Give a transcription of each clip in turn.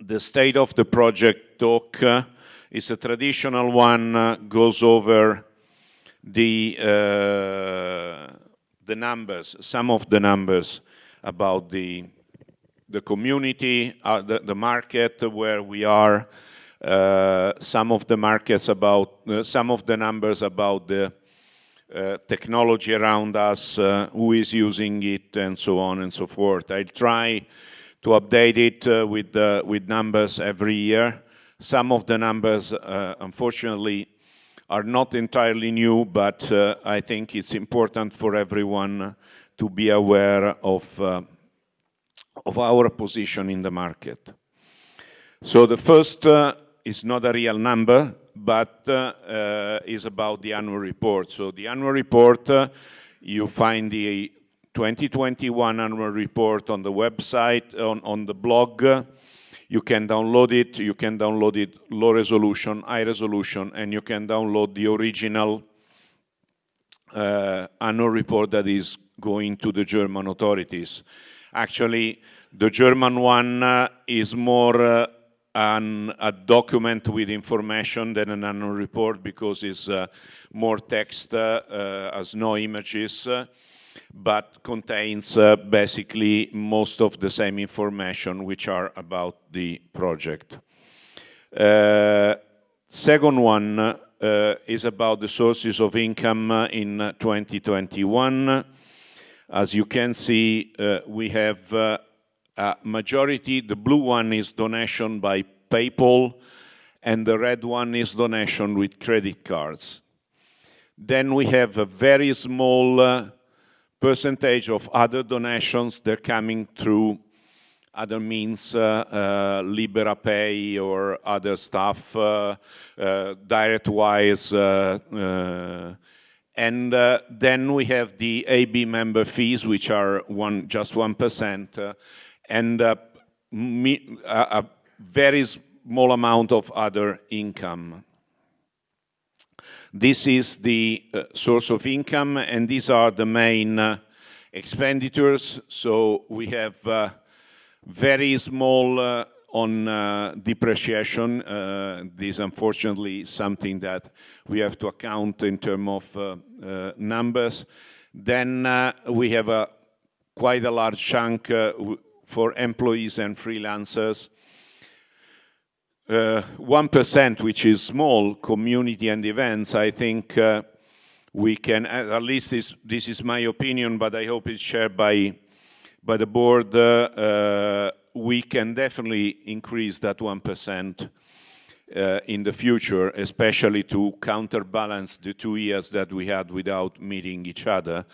the state of the project talk uh, is a traditional one, uh, goes over the, uh, the numbers, some of the numbers about the, the community, uh, the, the market where we are, uh, some of the markets about, uh, some of the numbers about the uh, technology around us, uh, who is using it, and so on and so forth. I'll try to update it uh, with, with numbers every year. Some of the numbers, unfortunately, are not entirely new, but I think it's important for everyone to be aware of, of our position in the market. So the first uh, is not a real number, but uh, uh, is about the annual report. So the annual report, uh, you find the 2021 annual report on the website, on, on the blog. You can download it, you can download it low resolution, high resolution, and you can download the original uh, annual report that is going to the German authorities. Actually, the German one uh, is more uh, an, a document with information than an annual report because it's uh, more text, uh, uh, has no images, uh, but contains uh, basically most of the same information which are about the project. Uh, second one is about the sources of income in 2021. As you can see, we have uh, majority, the blue one is donation by PayPal, and the red one is donation with credit cards. Then we have a very small uh, percentage of other donations. They're coming through other means, uh, uh, LiberaPay or other stuff, uh, uh DirectWise. Uh, uh, and then we have the AB member fees, which are one, just 1% and uh, a very small amount of other income. This is the uh, source of income, and these are the main uh, expenditures. So we have uh, very small uh, on uh, depreciation. Uh, this, unfortunately, is something that we have to account in terms of numbers. Then we have a quite a large chunk for employees and freelancers. 1%, uh, which is small, community and events, I think uh, we can, at least this, this is my opinion, but I hope it's shared by, by the board, uh, we can definitely increase that 1% uh, in the future, especially to counterbalance the two years that we had without meeting each other.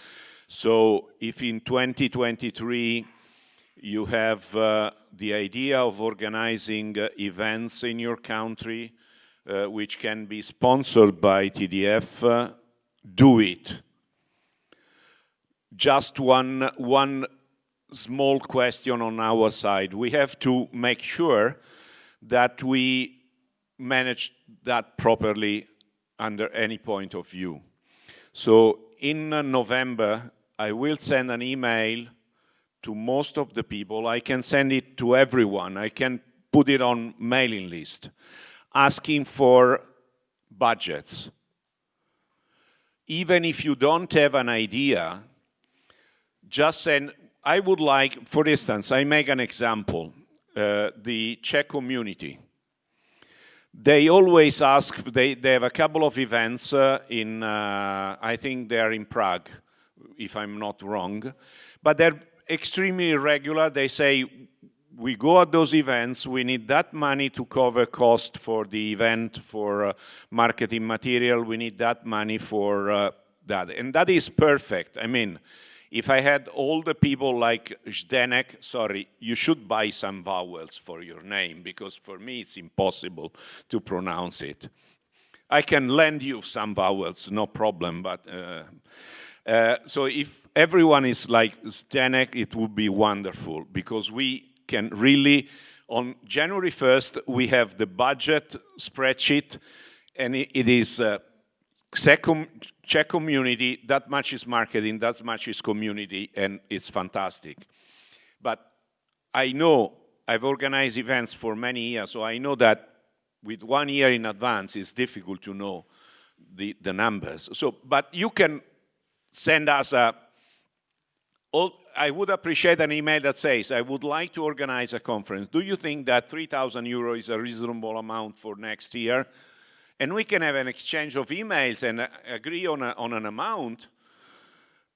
So if in 2023 you have uh, the idea of organizing uh, events in your country uh, which can be sponsored by TDF, do it. Just one, one small question on our side. We have to make sure that we manage that properly under any point of view. So in November, I will send an email to most of the people. I can send it to everyone. I can put it on mailing list, asking for budgets. Even if you don't have an idea, just send, I would like, for instance, I make an example, uh, the Czech community. They always ask, they, they have a couple of events uh, in, uh, I think they're in Prague, if I'm not wrong, but they're extremely irregular. They say, we go at those events, we need that money to cover cost for the event, for uh, marketing material, we need that money for uh, that. And that is perfect. I mean, if I had all the people like Zdenek, sorry, you should buy some vowels for your name, because for me it's impossible to pronounce it. I can lend you some vowels, no problem, but uh, uh, so if everyone is like Zdenek, it would be wonderful because we can really, on January 1st, we have the budget spreadsheet and it, it is uh, Czech community, that much is marketing, that much is community, and it's fantastic. But I know I've organized events for many years, so I know that with one year in advance, it's difficult to know the, the numbers. So, but you can send us a, I would appreciate an email that says, I would like to organize a conference. Do you think that 3,000 euro is a reasonable amount for next year? And we can have an exchange of emails and uh, agree on, a, on an amount.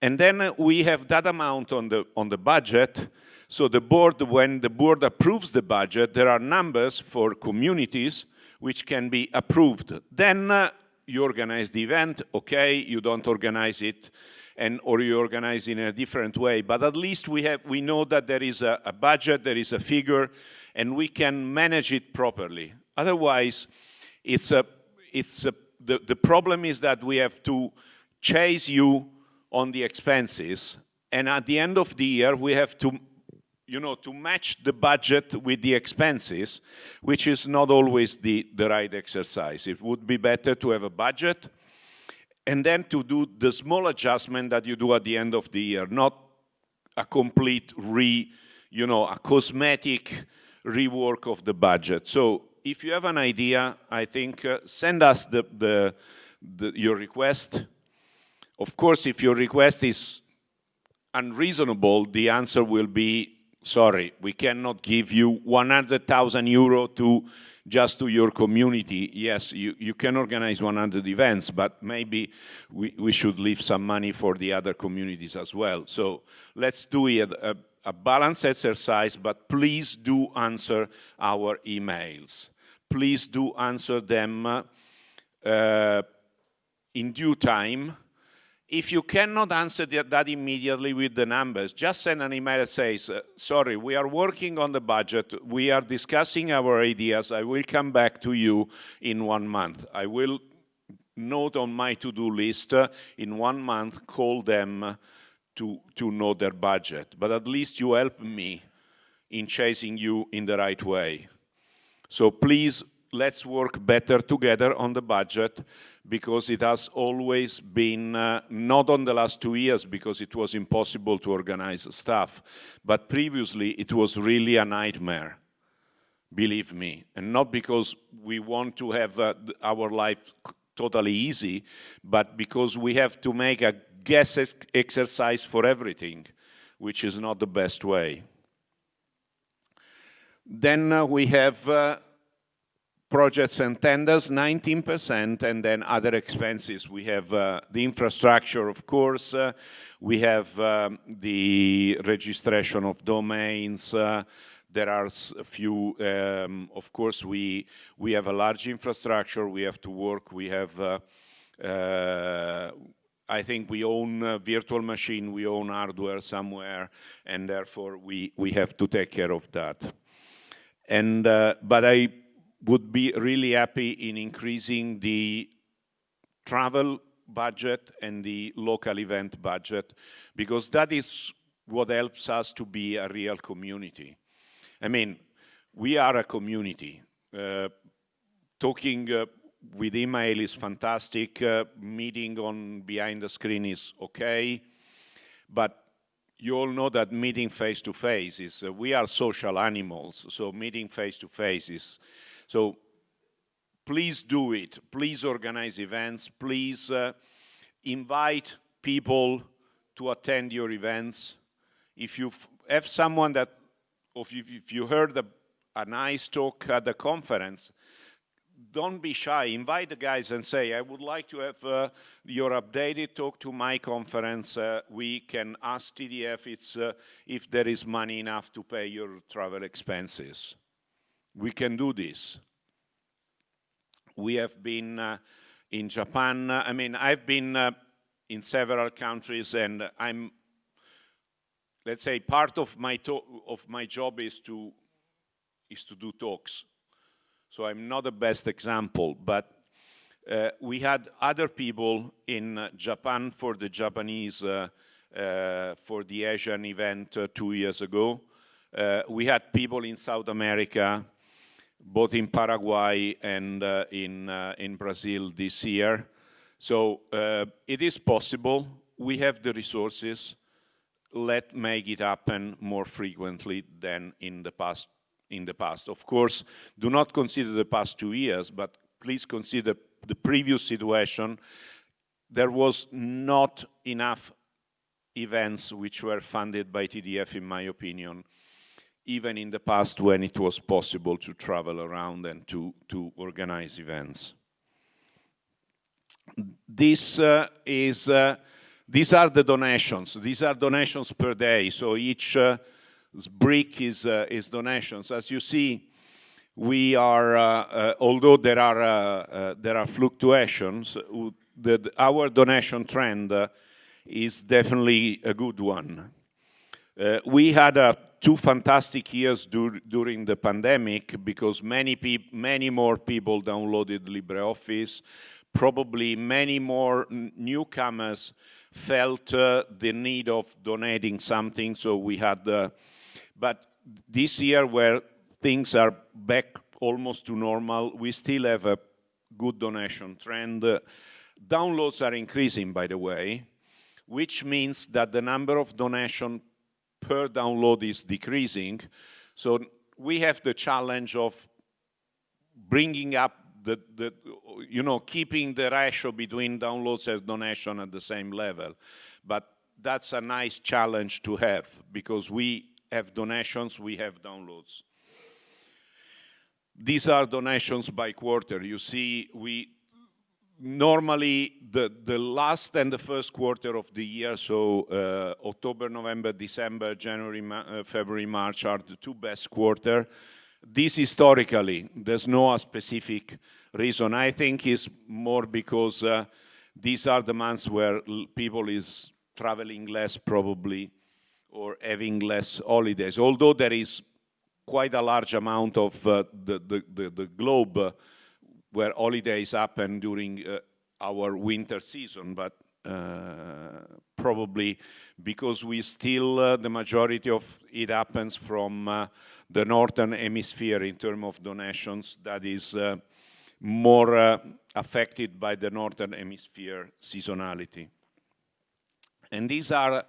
And then we have that amount on the, on the budget. So the board, when the board approves the budget, there are numbers for communities which can be approved. Then uh, you organize the event, okay, you don't organize it, and or you organize in a different way. But at least we have we know that there is a, a budget, there is a figure, and we can manage it properly. Otherwise, it's a it's a, the, the problem is that we have to chase you on the expenses, and at the end of the year, we have to you know, to match the budget with the expenses, which is not always the, the right exercise. It would be better to have a budget and then to do the small adjustment that you do at the end of the year, not a complete re, you know, a cosmetic rework of the budget. So if you have an idea, I think uh, send us the, the, the, your request. Of course, if your request is unreasonable, the answer will be sorry, we cannot give you 100,000 euro to just to your community. Yes, you, you can organize 100 events, but maybe we, we should leave some money for the other communities as well. So let's do it, a, a balanced exercise, but please do answer our emails. Please do answer them uh, in due time if you cannot answer that immediately with the numbers, just send an email that says, sorry, we are working on the budget, we are discussing our ideas, I will come back to you in one month. I will note on my to-do list uh, in one month, call them to, to know their budget. But at least you help me in chasing you in the right way. So please, let's work better together on the budget because it has always been, uh, not on the last two years because it was impossible to organize stuff, but previously it was really a nightmare, believe me. And not because we want to have uh, our life totally easy, but because we have to make a guess exercise for everything, which is not the best way. Then uh, we have uh, projects and tenders, 19%, and then other expenses. We have uh, the infrastructure, of course. Uh, we have um, the registration of domains. Uh, there are a few, um, of course, we, we have a large infrastructure. We have to work. We have, uh, uh, I think we own a virtual machine. We own hardware somewhere, and therefore we, we have to take care of that. And, uh, but I would be really happy in increasing the travel budget and the local event budget because that is what helps us to be a real community. I mean, we are a community. Uh, talking uh, with email is fantastic, uh, meeting on behind the screen is okay, but you all know that meeting face to face is, uh, we are social animals, so meeting face to face is so please do it. Please organize events. Please uh, invite people to attend your events. If you have someone that, or if you heard a, a nice talk at the conference, don't be shy. Invite the guys and say, I would like to have uh, your updated talk to my conference. Uh, we can ask TDF it's, uh, if there is money enough to pay your travel expenses. We can do this. We have been uh, in Japan. I mean, I've been uh, in several countries and I'm, let's say, part of my, of my job is to, is to do talks. So I'm not the best example, but uh, we had other people in uh, Japan for the Japanese, uh, uh, for the Asian event two years ago. we had people in South America, both in Paraguay and uh, in, uh, in Brazil this year. So uh, it is possible. We have the resources. Let make it happen more frequently than in the past in the past. Of course, do not consider the past two years, but please consider the previous situation. There was not enough events which were funded by TDF, in my opinion, even in the past when it was possible to travel around and to, to organize events. This uh, is, uh, these are the donations. These are donations per day. So each uh, brick is, uh, is donations. As you see, we are, uh, uh, although there are, there are fluctuations, the, our donation trend is definitely a good one. we had a two fantastic years dur during the pandemic because many, many more people downloaded LibreOffice. Probably many more newcomers felt uh, the need of donating something, so we had, uh, but this year where things are back almost to normal, we still have a good donation trend. Uh, downloads are increasing, by the way, which means that the number of donation per download is decreasing. So we have the challenge of bringing up the, the, you know, keeping the ratio between downloads and donation at the same level. But that's a nice challenge to have because we have donations, we have downloads. These are donations by quarter. You see, we normally the, the last and the first quarter of the year, so uh, October, November, December, January, Ma uh, February, March are the two best quarter. This historically, there's no specific reason. I think is more because uh, these are the months where people is traveling less probably or having less holidays, although there is quite a large amount of uh, the, the, the, the, globe uh, where holidays happen during uh, our winter season, but uh, probably because we still, uh, the majority of it happens from uh, the northern hemisphere in terms of donations, that is uh, more uh, affected by the northern hemisphere seasonality. And these are,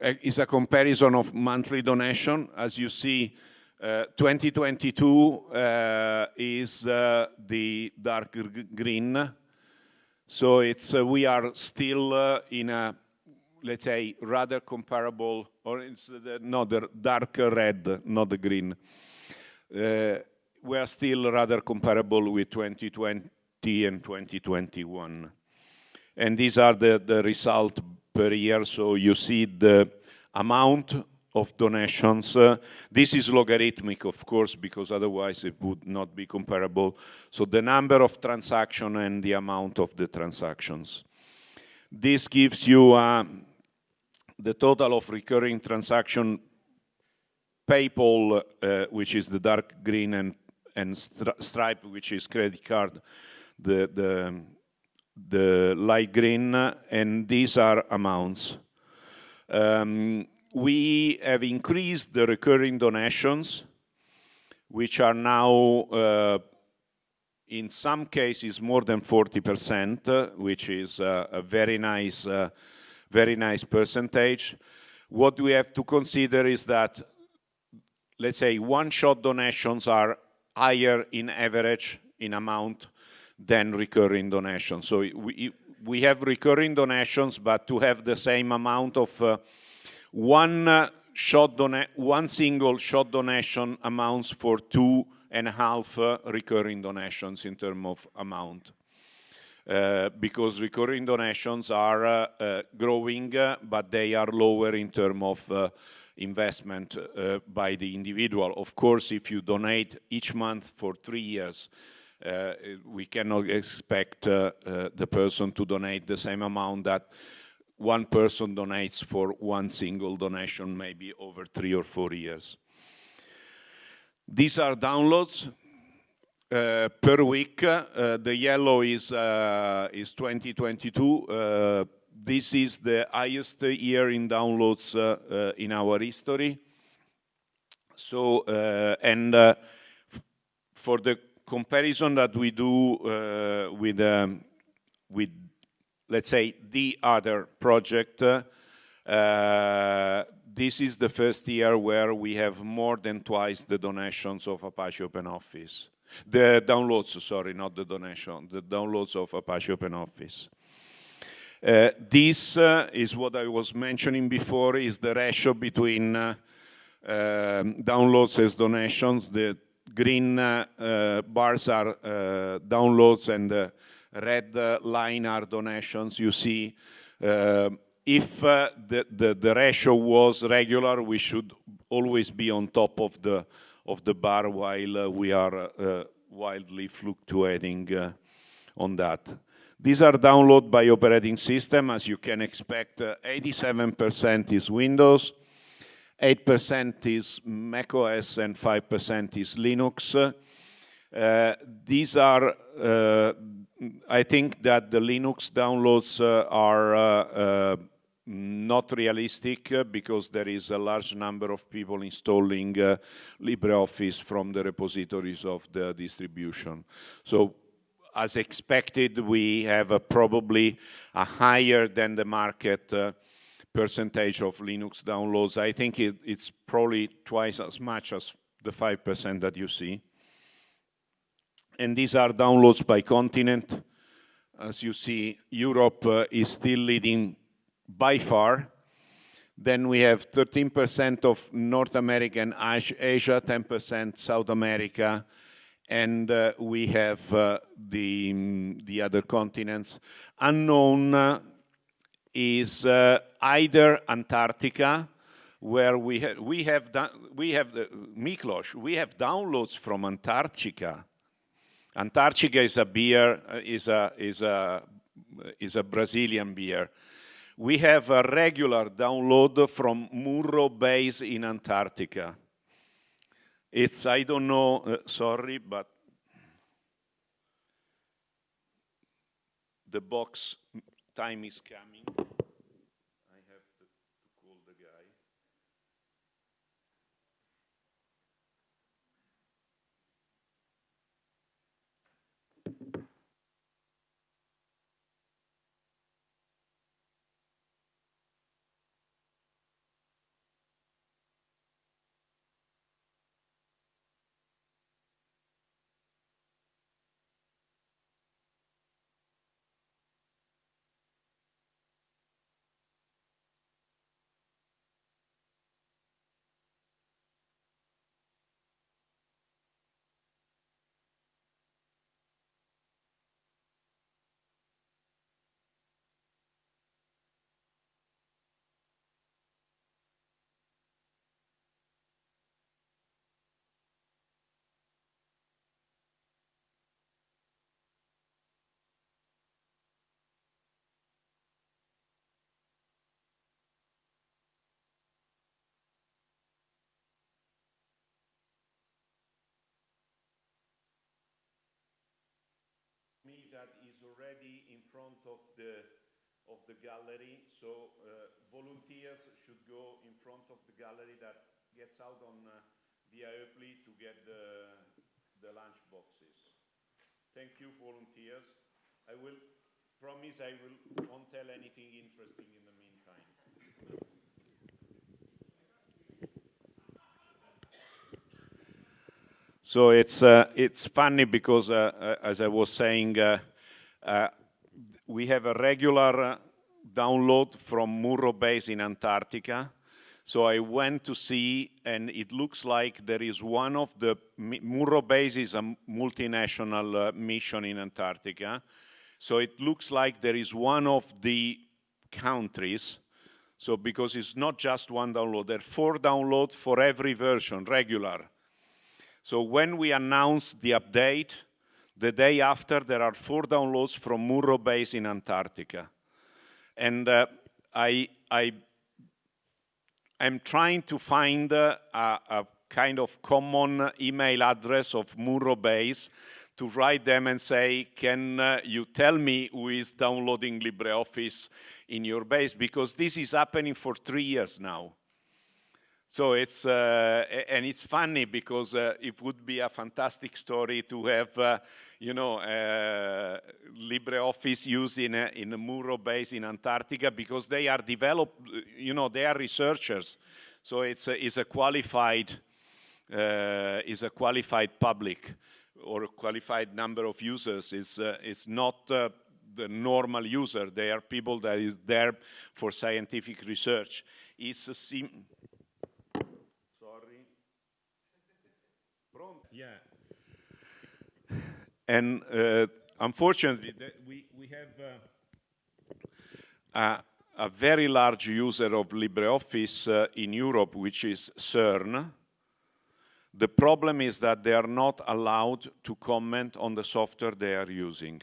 is a comparison of monthly donation. As you see, uh, 2022 uh, is uh, the dark green. So it's we are still in a let's say rather comparable, or it's the, not the dark red, not the green. we are still rather comparable with 2020 and 2021. And these are the, the result per year. So you see the amount of donations. Uh, this is logarithmic, of course, because otherwise it would not be comparable. So the number of transactions and the amount of the transactions. This gives you uh, the total of recurring transaction PayPal, uh, which is the dark green, and, and Stripe, which is credit card, the, the, the light green, and these are amounts. Um, we have increased the recurring donations, which are now, uh, in some cases, more than 40%, which is uh, a very nice, uh, very nice percentage. What we have to consider is that, let's say, one-shot donations are higher in average in amount than recurring donations. So we, we have recurring donations, but to have the same amount of uh, one uh, shot one single shot donation amounts for two and a half uh, recurring donations in terms of amount. Uh, because recurring donations are uh, uh, growing, uh, but they are lower in terms of investment by the individual. Of course, if you donate each month for three years, we cannot expect the person to donate the same amount that one person donates for one single donation, maybe over three or four years. These are downloads uh, per week. Uh, the yellow is, uh, is 2022. Uh, this is the highest year in downloads uh, uh, in our history. So, and for the comparison that we do with, um, with let's say, the other project, uh, this is the first year where we have more than twice the donations of Apache OpenOffice. The downloads, sorry, not the donation, the downloads of Apache OpenOffice. Uh, this uh, is what I was mentioning before, is the ratio between uh, um, downloads as donations. The green uh, uh, bars are uh, downloads and red line are donations. You see, if the, the, the ratio was regular, we should always be on top of the of the bar while uh, we are uh, wildly fluctuating uh, on that. These are downloaded by operating system. As you can expect, 87% is Windows, 8% is macOS, and 5% is Linux. Uh, these are, uh, I think that the Linux downloads uh, are not realistic uh, because there is a large number of people installing uh, LibreOffice from the repositories of the distribution. So as expected, we have a probably a higher than the market uh, percentage of Linux downloads. I think it, it's probably twice as much as the 5% that you see. And these are downloads by continent. As you see, Europe uh, is still leading by far. Then we have 13% of North America and Asia, 10% South America, and uh, we have uh, the, the other continents. Unknown uh, is uh, either Antarctica, where we, ha we have we have the Miklos, we have downloads from Antarctica. Antarctica is a beer, uh, is a is a is a Brazilian beer we have a regular download from Murro base in Antarctica. It's, I don't know, uh, sorry, but the box time is coming. That is already in front of the of the gallery. So uh, volunteers should go in front of the gallery that gets out on uh, via to get the, the lunch boxes. Thank you, volunteers. I will promise I will won't tell anything interesting in the meantime. So it's, uh, it's funny because, uh, uh as I was saying, uh, uh, we have a regular download from Murro base in Antarctica. So I went to see, and it looks like there is one of the, Murro base is a multinational mission in Antarctica. So it looks like there is one of the countries so because it's not just one download, there are four downloads for every version, regular. So when we announce the update, the day after there are four downloads from Murro base in Antarctica. And uh, I, I am trying to find uh, a, a, kind of common email address of Murro base to write them and say, can uh, you tell me who is downloading LibreOffice in your base? Because this is happening for three years now. So it's, uh, and it's funny because uh, it would be a fantastic story to have, uh, you know, uh, LibreOffice used in a, in a Murro base in Antarctica because they are developed, you know, they are researchers. So it's a, it's a qualified, uh, is a qualified public or a qualified number of users. It's, uh, it's not the normal user. They are people that is there for scientific research. It's a sim Sorry. Yeah. And uh, unfortunately, we, we have uh, a, a, very large user of LibreOffice uh, in Europe, which is CERN. The problem is that they are not allowed to comment on the software they are using.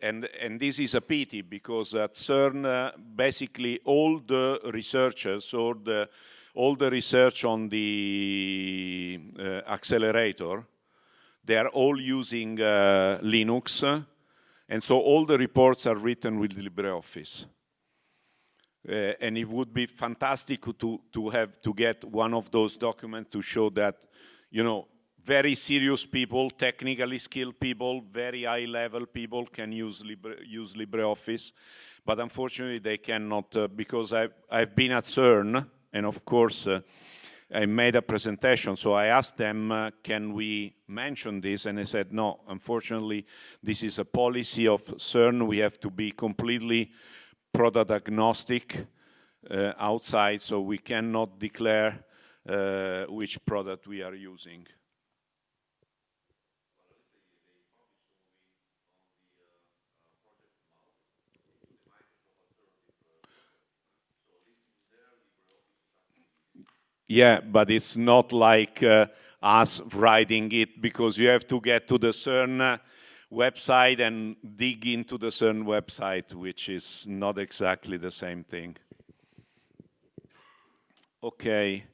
And, and this is a pity because at CERN, uh, basically all the researchers or the, all the research on the uh, accelerator, they are all using uh, Linux. And so all the reports are written with LibreOffice. Uh, and it would be fantastic to, to have to get one of those documents to show that, you know, very serious people, technically skilled people, very high level people can use, Libre, use LibreOffice, but unfortunately they cannot uh, because I've, I've been at CERN and of course uh, I made a presentation, so I asked them, uh, can we mention this? And they said, no, unfortunately, this is a policy of CERN. We have to be completely product agnostic uh, outside, so we cannot declare uh, which product we are using. Yeah, but it's not like uh, us writing it because you have to get to the CERN uh, website and dig into the CERN website, which is not exactly the same thing. Okay.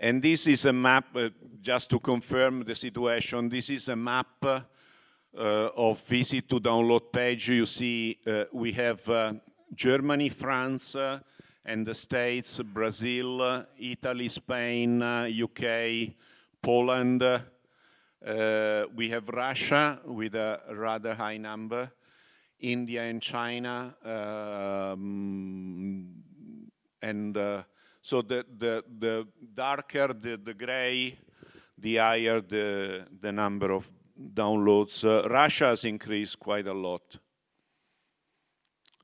And this is a map, uh, just to confirm the situation, this is a map uh, of visit to download page. You see uh, we have uh, Germany, France, and the States, Brazil, Italy, Spain, UK, Poland. Uh, we have Russia with a rather high number, India and China, um, and uh, so the, the, the darker the, the gray, the higher the, the number of downloads. Uh, Russia has increased quite a lot.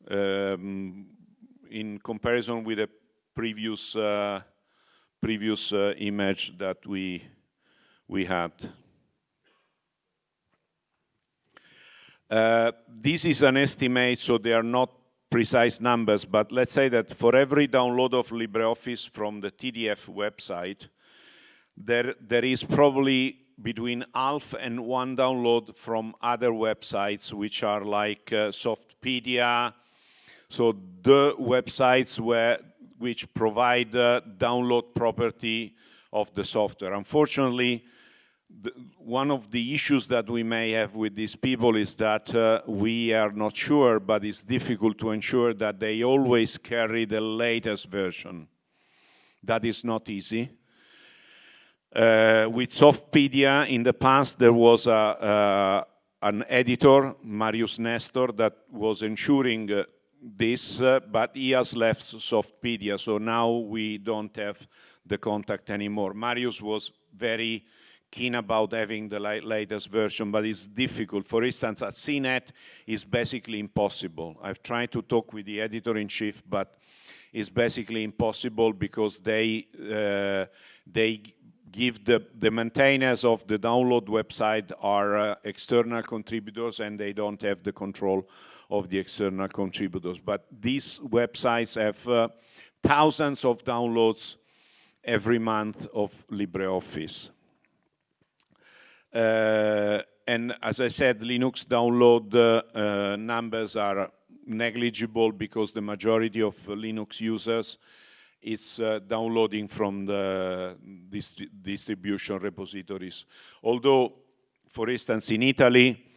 Um, in comparison with the previous uh, previous uh, image that we we had. Uh, this is an estimate, so they are not precise numbers, but let's say that for every download of LibreOffice from the TDF website, there, there is probably between half and one download from other websites, which are like uh, Softpedia, so the websites where, which provide the download property of the software. Unfortunately, the, one of the issues that we may have with these people is that uh, we are not sure, but it's difficult to ensure that they always carry the latest version. That is not easy. Uh, with Softpedia, in the past, there was a, uh, an editor, Marius Nestor, that was ensuring uh, this, uh, but he has left Softpedia, so now we don't have the contact anymore. Marius was very keen about having the latest version, but it's difficult. For instance, at CNET, it's basically impossible. I've tried to talk with the editor-in-chief, but it's basically impossible because they, uh, they give the, the maintainers of the download website are uh, external contributors and they don't have the control of the external contributors. But these websites have uh, thousands of downloads every month of LibreOffice. Uh, and as I said, Linux download uh, numbers are negligible because the majority of Linux users is uh, downloading from the distri distribution repositories. Although, for instance, in Italy,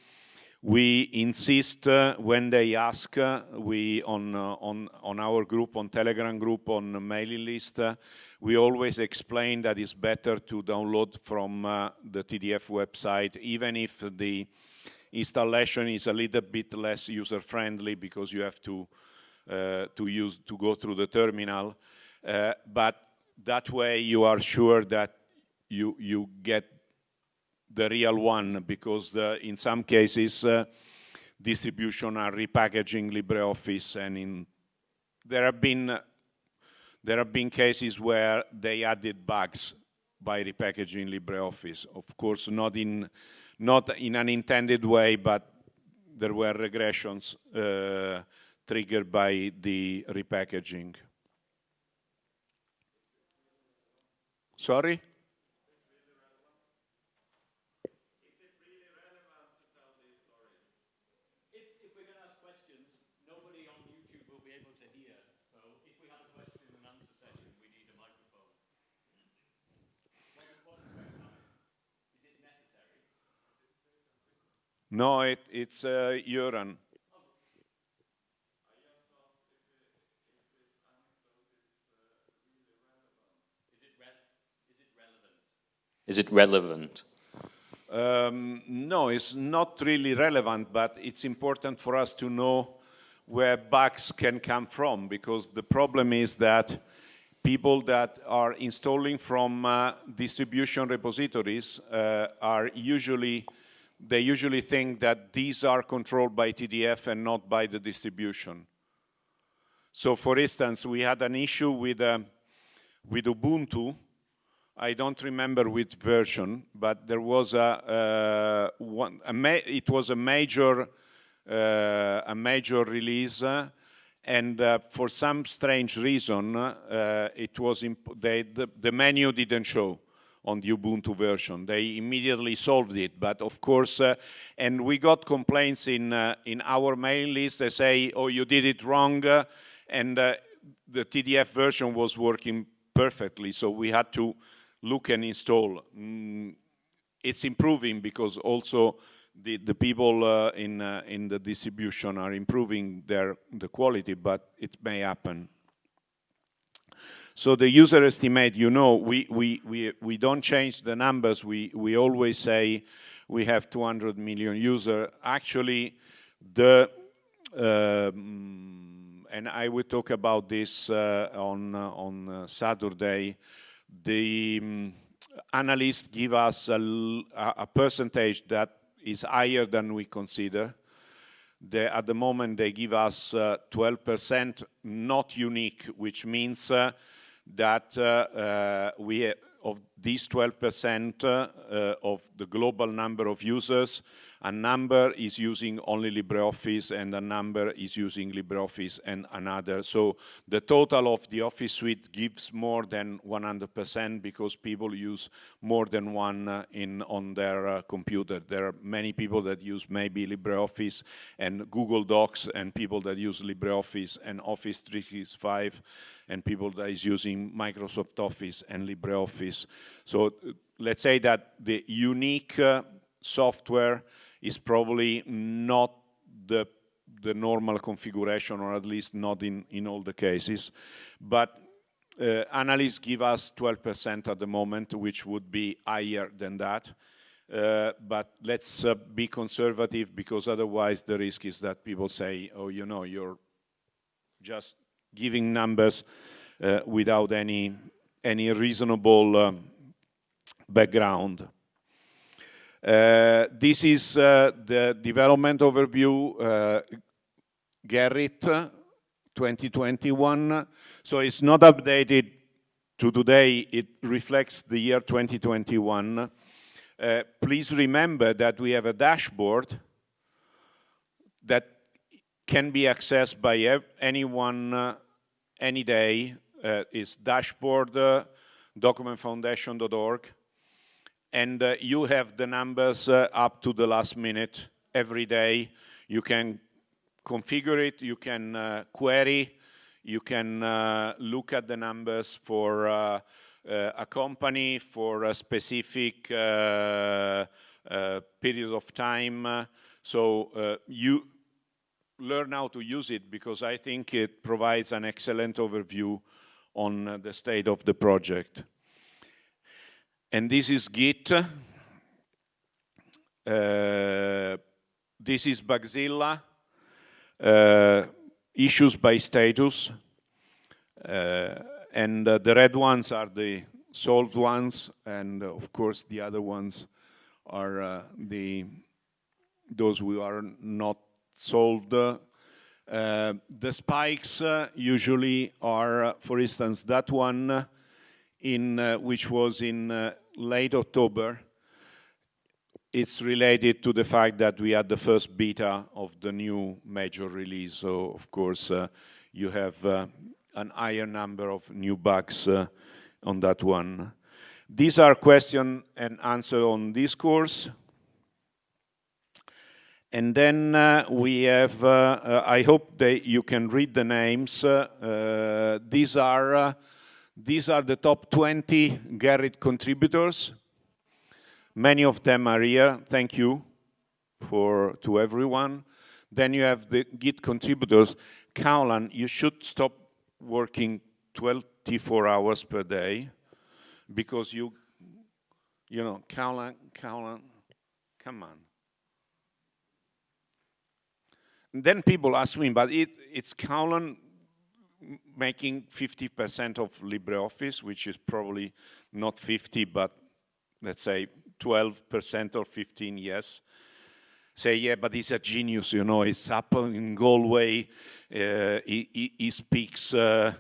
we insist uh, when they ask, uh, we on, uh, on, on our group, on Telegram group, on mailing list, uh, we always explain that it's better to download from uh, the TDF website, even if the installation is a little bit less user-friendly because you have to, to use, to go through the terminal. Uh, but that way you are sure that you, you get the real one because the, in some cases uh, distribution are repackaging LibreOffice and in there have been there have been cases where they added bugs by repackaging LibreOffice. Of course, not in not in an intended way, but there were regressions uh, triggered by the repackaging. Sorry? No, it, it's uh, urine. Is it relevant? Um, no, it's not really relevant, but it's important for us to know where bugs can come from because the problem is that people that are installing from uh, distribution repositories uh, are usually they usually think that these are controlled by TDF and not by the distribution. So for instance, we had an issue with, uh, with Ubuntu. I don't remember which version, but there was a, uh, one, a it was a major, uh, a major release, uh, and uh, for some strange reason, uh, it was they, the, the menu didn't show on the Ubuntu version. They immediately solved it, but of course, uh, and we got complaints in, in our mail list. They say, oh, you did it wrong, and the TDF version was working perfectly, so we had to look and install. Mm, it's improving because also the, the people uh, in, uh, in the distribution are improving their, the quality, but it may happen. So the user estimate, you know, we, we, we, we don't change the numbers. We, we always say we have 200 million users. Actually, the, um, and I will talk about this uh, on, uh, on uh, Saturday, the um, analysts give us a, a, percentage that is higher than we consider. At the moment, they give us 12% uh, not unique, which means uh, that uh, uh, we of these 12% uh, of the global number of users, a number is using only LibreOffice and a number is using LibreOffice and another. So the total of the Office suite gives more than 100% because people use more than one uh, in on their uh, computer. There are many people that use maybe LibreOffice and Google Docs and people that use LibreOffice and Office 365 and people that is using Microsoft Office and LibreOffice. So uh, let's say that the unique uh, software is probably not the, the normal configuration, or at least not in, in all the cases. But uh, analysts give us 12% at the moment, which would be higher than that. Uh, but let's uh, be conservative because otherwise the risk is that people say, oh, you know, you're just giving numbers uh, without any, any reasonable um, background. Uh, this is uh, the development overview, uh, Gerrit 2021. So it's not updated to today, it reflects the year 2021. Uh, please remember that we have a dashboard that can be accessed by anyone uh, any day. Uh, it's dashboard documentfoundation.org and uh, you have the numbers uh, up to the last minute every day. You can configure it, you can uh, query, you can uh, look at the numbers for uh, uh, a company, for a specific period of time. So you learn how to use it because I think it provides an excellent overview on the state of the project. And this is Git. Uh, this is Bugzilla. Uh, issues by status. Uh, and uh, the red ones are the solved ones, and uh, of course the other ones are uh, the those who are not solved. Uh, the spikes uh, usually are, uh, for instance, that one in which was in late October. It's related to the fact that we had the first beta of the new major release. So, of course, you have an higher number of new bugs on that one. These are question and answer on this course. And then uh, we have, uh, uh, I hope that you can read the names. Uh, uh, these, are, uh, these are the top 20 Gerrit contributors. Many of them are here. Thank you for to everyone. Then you have the Git contributors. Caolán, you should stop working 24 hours per day because you, you know, Caolán, Caolán, come on. Then people ask me, but it, it's Caolán making 50% of LibreOffice, which is probably not 50, but let's say 12% or 15, yes. Say, yeah, but he's a genius, you know, he's up in Galway, uh, he, he, he, speaks uh,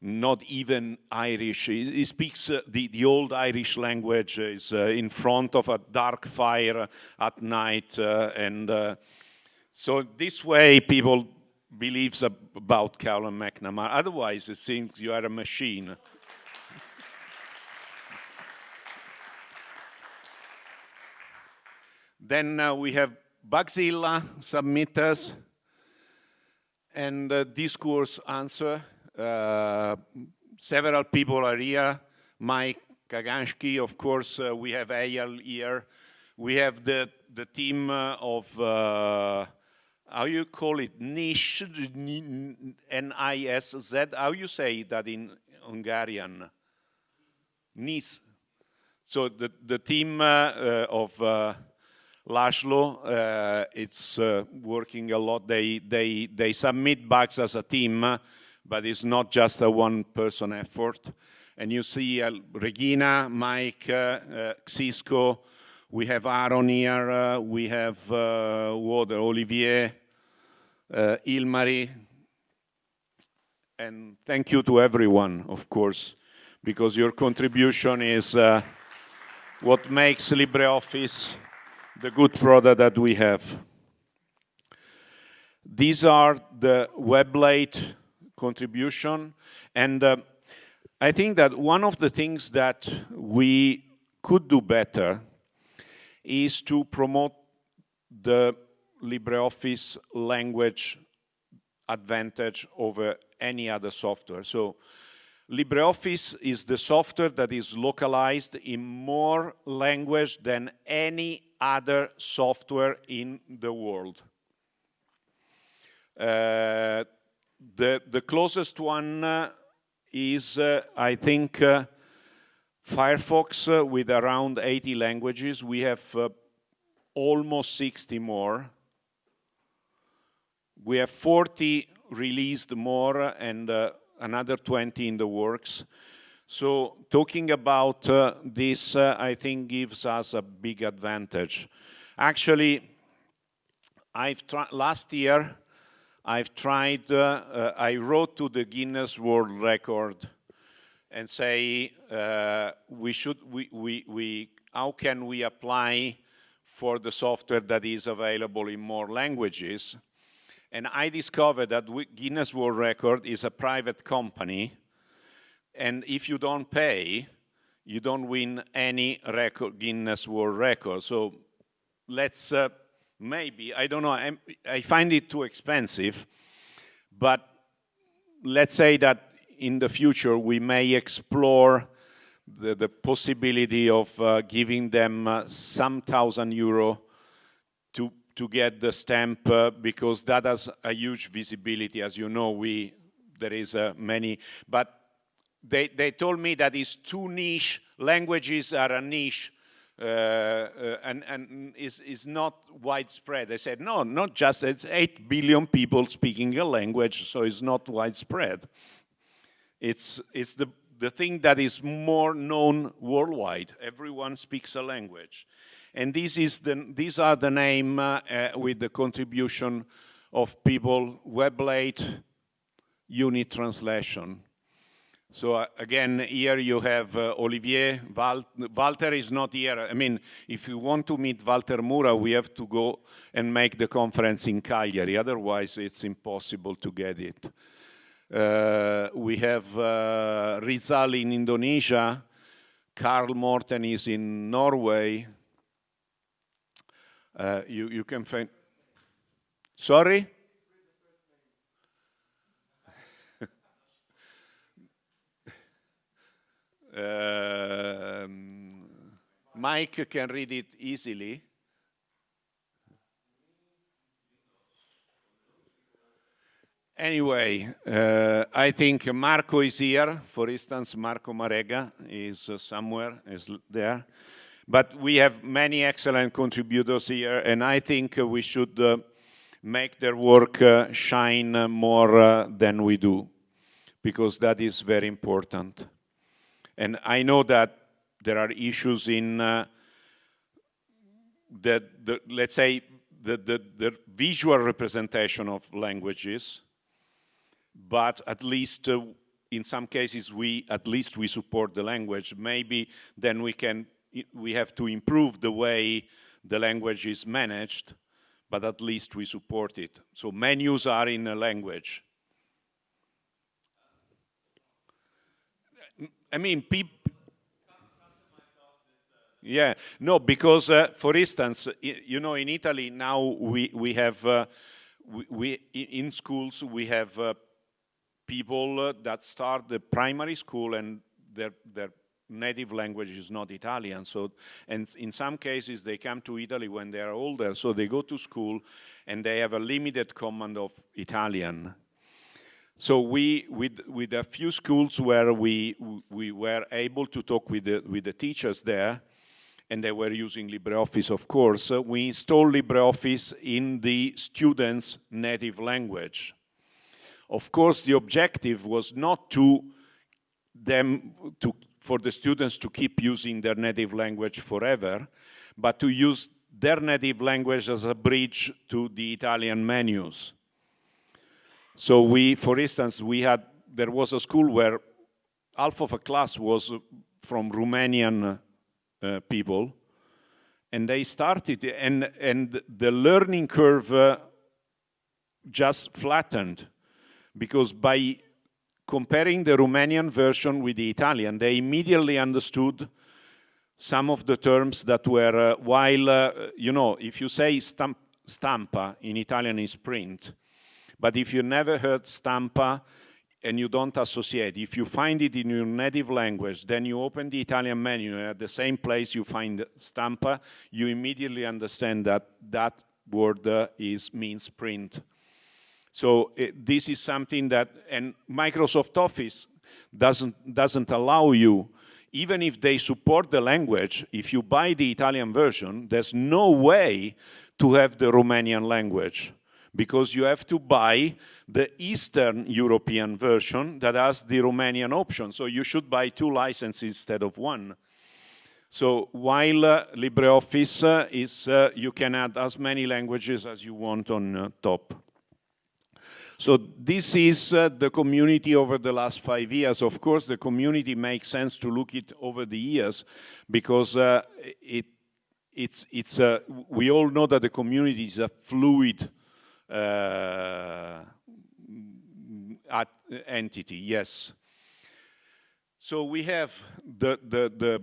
not even Irish. He, he speaks uh, the, the old Irish language, is uh, in front of a dark fire at night, uh, and uh, so this way people believes about Caolán McNamara. Otherwise, it seems you are a machine. then uh, we have Bugzilla submitters and uh, discourse answer. Uh, several people are here. Mike Kaganski, of course, uh, we have Ayal here. We have the, the team uh, of uh, how you call it, niche, N-I-S-Z, how you say that in Hungarian? Nis. So the, the team uh, uh, of uh, uh, it's uh, working a lot. They, they, they submit bugs as a team, but it's not just a one-person effort. And you see uh, Regina, Mike, Xisco, we have Aaron here, uh, we have uh, Water, Olivier, uh, Ilmari, and thank you to everyone, of course, because your contribution is uh, what makes LibreOffice the good product that we have. These are the WebLate contribution, and uh, I think that one of the things that we could do better is to promote the LibreOffice language advantage over any other software. So LibreOffice is the software that is localized in more language than any other software in the world. Uh, the, the closest one uh, is, uh, I think, uh, Firefox uh, with around 80 languages. We have uh, almost 60 more. We have 40 released more and uh, another 20 in the works. So talking about uh, this, uh, I think gives us a big advantage. Actually, I've last year, I've tried, uh, I wrote to the Guinness World Record and say uh, we should we, we, we how can we apply for the software that is available in more languages? And I discovered that Guinness World Record is a private company and if you don't pay you don't win any record Guinness World Record. So let's uh, maybe I don't know I'm, I find it too expensive but let's say that in the future we may explore the, the possibility of uh, giving them uh, some thousand euro to to get the stamp uh, because that has a huge visibility as you know we there is uh, many but they they told me that it's too niche languages are a niche uh, uh, and, and is, is not widespread. They said, no, not just, it's 8 billion people speaking a language, so it's not widespread. It's, it's the, the thing that is more known worldwide. Everyone speaks a language. And this is the, these are the name uh, uh, with the contribution of people, Weblate, unit translation. So uh, again, here you have uh, Olivier. Val Walter is not here. I mean, if you want to meet Walter Mura, we have to go and make the conference in Cagliari. Otherwise, it's impossible to get it. Uh, we have uh, Rizal in Indonesia. Karl Morten is in Norway. Uh, you, you can find... Sorry? Um, Mike can read it easily. Anyway, uh, I think Marco is here. For instance, Marco Marega is uh, somewhere, is there. But we have many excellent contributors here, and I think uh, we should uh, make their work uh, shine more than we do, because that is very important. And I know that there are issues in the, the, let's say, the, the, the, visual representation of languages, but at least uh, in some cases we, at least we support the language. Maybe then we can, we have to improve the way the language is managed, but at least we support it. So menus are in a language. I mean, people. Yeah, no, because uh, for instance, you know, in Italy now we we have uh, we, we, in schools we have uh, people that start the primary school and their their native language is not Italian. So, and in some cases they come to Italy when they are older, so they go to school and they have a limited command of Italian. So we, with, with a few schools where we, we were able to talk with the, with the teachers there, and they were using LibreOffice, of course, we installed LibreOffice in the students' native language. Of course, the objective was not to them, to, for the students to keep using their native language forever, but to use their native language as a bridge to the Italian menus. So we, for instance, we had, there was a school where half of a class was from Romanian uh, people, and they started, and, and the learning curve uh, just flattened, because by comparing the Romanian version with the Italian, they immediately understood some of the terms that were, uh, while, uh, you know, if you say stamp, stampa in Italian is print, but if you never heard stampa and you don't associate, if you find it in your native language, then you open the Italian menu and at the same place you find stampa, you immediately understand that that word uh, is means print. So it, this is something that, and Microsoft Office doesn't, doesn't allow you, even if they support the language, if you buy the Italian version, there's no way to have the Romanian language because you have to buy the Eastern European version that has the Romanian option. So you should buy two licenses instead of one. So while uh, LibreOffice uh, is, uh, you can add as many languages as you want on uh, top. So this is uh, the community over the last five years. Of course, the community makes sense to look it over the years because uh, it, it's, it's, we all know that the community is a fluid uh, entity, yes. So we have the, the, the,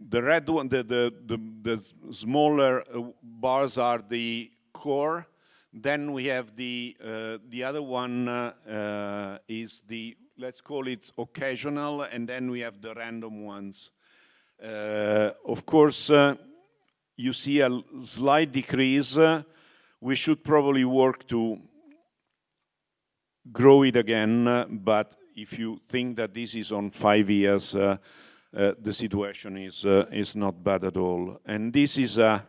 the red one, the, the, the, the smaller uh, bars are the core. Then we have the, uh, the other one uh, uh, is the, let's call it occasional, and then we have the random ones. Uh, of course, you see a slight decrease we should probably work to grow it again, uh, but if you think that this is on five years, uh, uh, the situation is, uh, is not bad at all. And this is a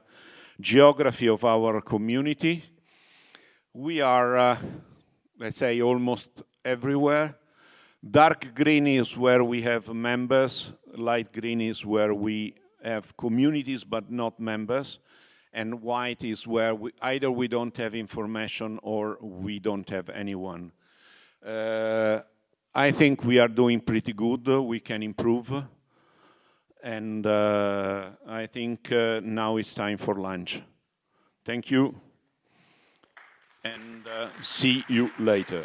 geography of our community. We are, uh, let's say, almost everywhere. Dark green is where we have members, light green is where we have communities but not members, and white is where we, either we don't have information or we don't have anyone. Uh, I think we are doing pretty good, we can improve, and uh, I think uh, now it's time for lunch. Thank you, and uh, see you later.